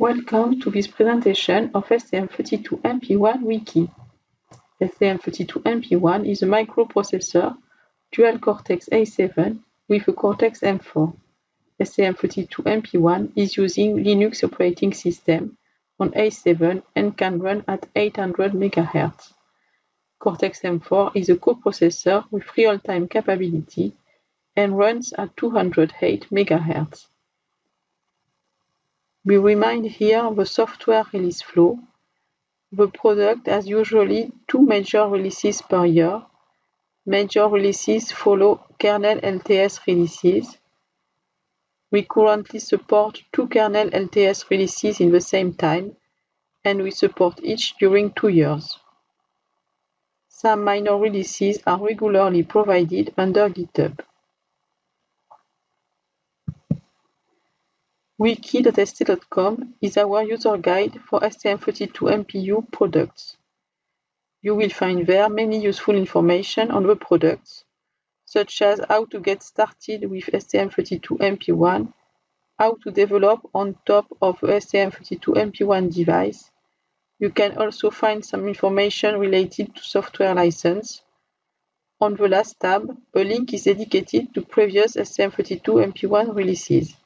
Welcome to this presentation of STM32MP1 Wiki. STM32MP1 is a microprocessor dual Cortex A7 with a Cortex M4. STM32MP1 is using Linux operating system on A7 and can run at 800 MHz. Cortex M4 is a coprocessor with real-time capability and runs at 208 MHz. We remind here the software release flow. The product has usually two major releases per year. Major releases follow kernel LTS releases. We currently support two kernel LTS releases in the same time, and we support each during two years. Some minor releases are regularly provided under GitHub. wiki.st.com is our user guide for STM32MPU products. You will find there many useful information on the products, such as how to get started with STM32MP1, how to develop on top of STM32MP1 device. You can also find some information related to software license. On the last tab, a link is dedicated to previous STM32MP1 releases.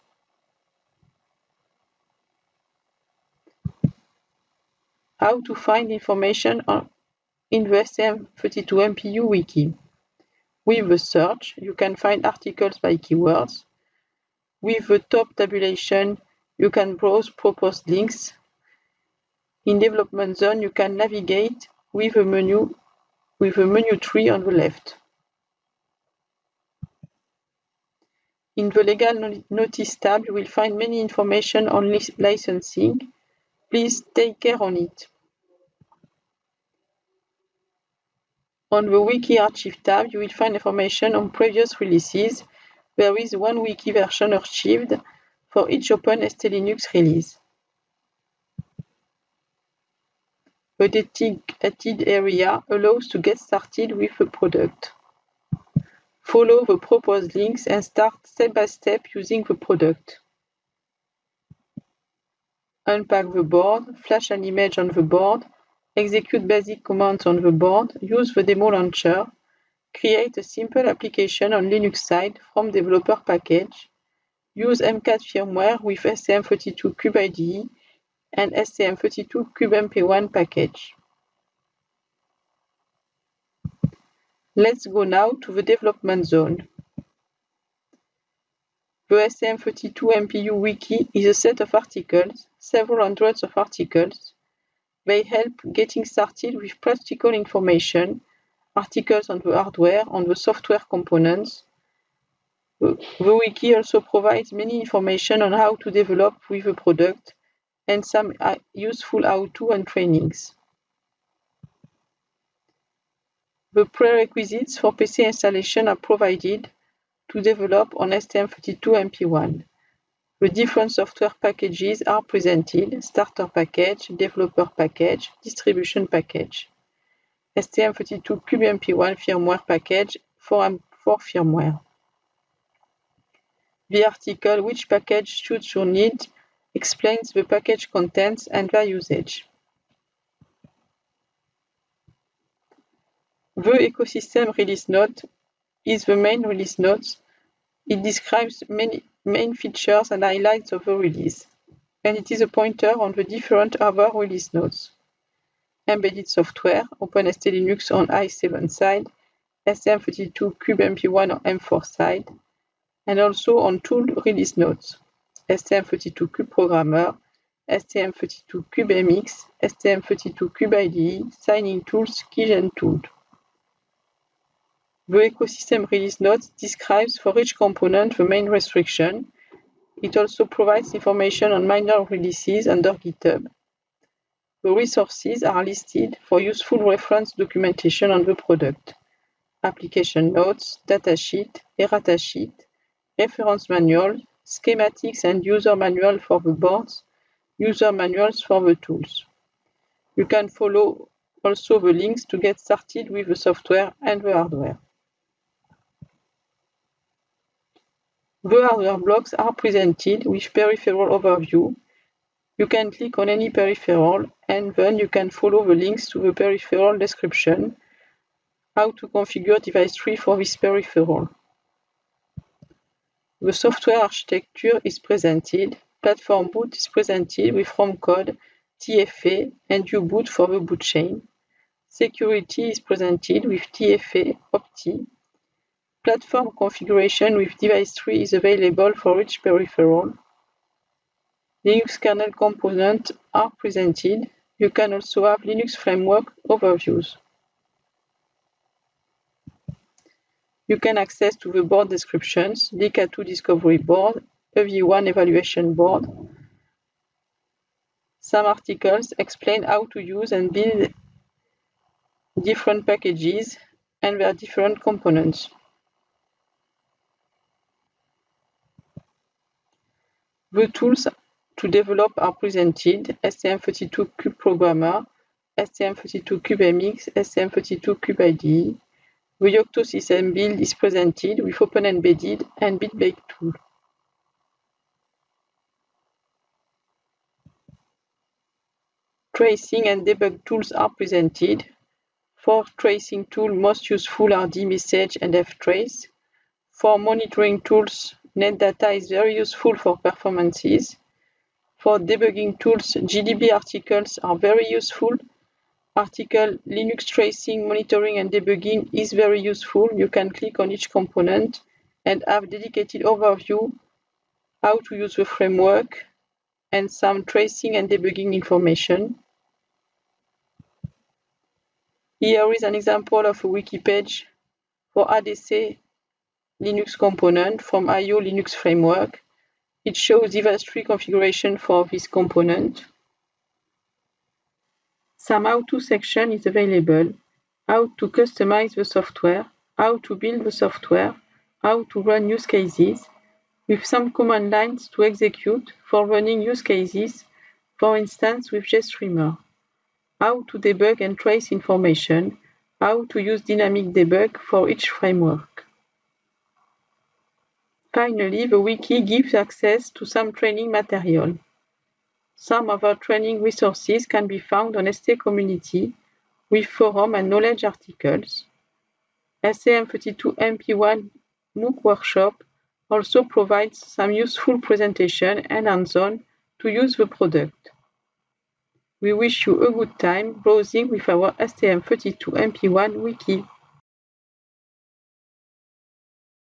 How to find information on, in the STM32MPU wiki. With the search, you can find articles by keywords. With the top tabulation, you can browse proposed links. In development zone, you can navigate with a menu with a menu tree on the left. In the legal notice tab, you will find many information on licensing. Please take care on it. On the Wiki Archive tab, you will find information on previous releases. There is one wiki version archived for each Open ST Linux release. The dedicated area allows to get started with the product. Follow the proposed links and start step by step using the product. Unpack the board, flash an image on the board, execute basic commands on the board, use the demo launcher, create a simple application on Linux side from developer package, use MCAD firmware with STM32 IDE and STM32 CubeMP1 package. Let's go now to the development zone. The STM32 MPU wiki is a set of articles, several hundreds of articles, they help getting started with practical information, articles on the hardware, on the software components. The wiki also provides many information on how to develop with the product and some uh, useful how-to and trainings. The prerequisites for PC installation are provided to develop on STM32MP1. The different software packages are presented, starter package, developer package, distribution package. STM32 CubeMP1 firmware package for, for firmware. The article Which package should you need explains the package contents and their usage. The ecosystem release note is the main release note. It describes many main features and highlights of the release, and it is a pointer on the different other release notes. Embedded software, OpenST Linux on A7 side, STM32 CubeMP1 on M4 side, and also on tool release notes, STM32 Cube Programmer, STM32 CubeMX, STM32 Cube IDE, signing tools, keygen tool. The ecosystem release notes describes for each component the main restriction. It also provides information on minor releases under GitHub. The resources are listed for useful reference documentation on the product. Application notes, datasheet, errata sheet, reference manual, schematics and user manual for the boards, user manuals for the tools. You can follow also the links to get started with the software and the hardware. The hardware blocks are presented with peripheral overview. You can click on any peripheral and then you can follow the links to the peripheral description, how to configure device tree for this peripheral. The software architecture is presented, platform boot is presented with ROM code, TFA and U-boot for the boot chain. Security is presented with TFA OP-TEE. Platform configuration with device tree is available for each peripheral. Linux kernel components are presented. You can also have Linux framework overviews. You can access to the board descriptions, DK2 discovery board, EV1 evaluation board. Some articles explain how to use and build different packages and their different components. The tools to develop are presented STM32Cube Programmer, STM32Cube MX, STM32Cube IDE. The Yocto system build is presented with Open Embedded and BitBake tool. Tracing and debug tools are presented. For tracing tool, most useful are dmesg and ftrace. For monitoring tools, NetData is very useful for performances. For debugging tools, GDB articles are very useful. Article Linux tracing, monitoring and debugging is very useful. You can click on each component and have dedicated overview how to use the framework and some tracing and debugging information. Here is an example of a wiki page for ADC Linux component from IO Linux framework. It shows device tree configuration for this component. Some how-to section is available. How to customize the software, how to build the software, how to run use cases, with some command lines to execute for running use cases, for instance with GStreamer, how to debug and trace information, how to use dynamic debug for each framework. Finally, the wiki gives access to some training material. Some of our training resources can be found on ST community with forum and knowledge articles. STM32MP1 MOOC workshop also provides some useful presentation and hands-on to use the product. We wish you a good time browsing with our STM32MP1 wiki.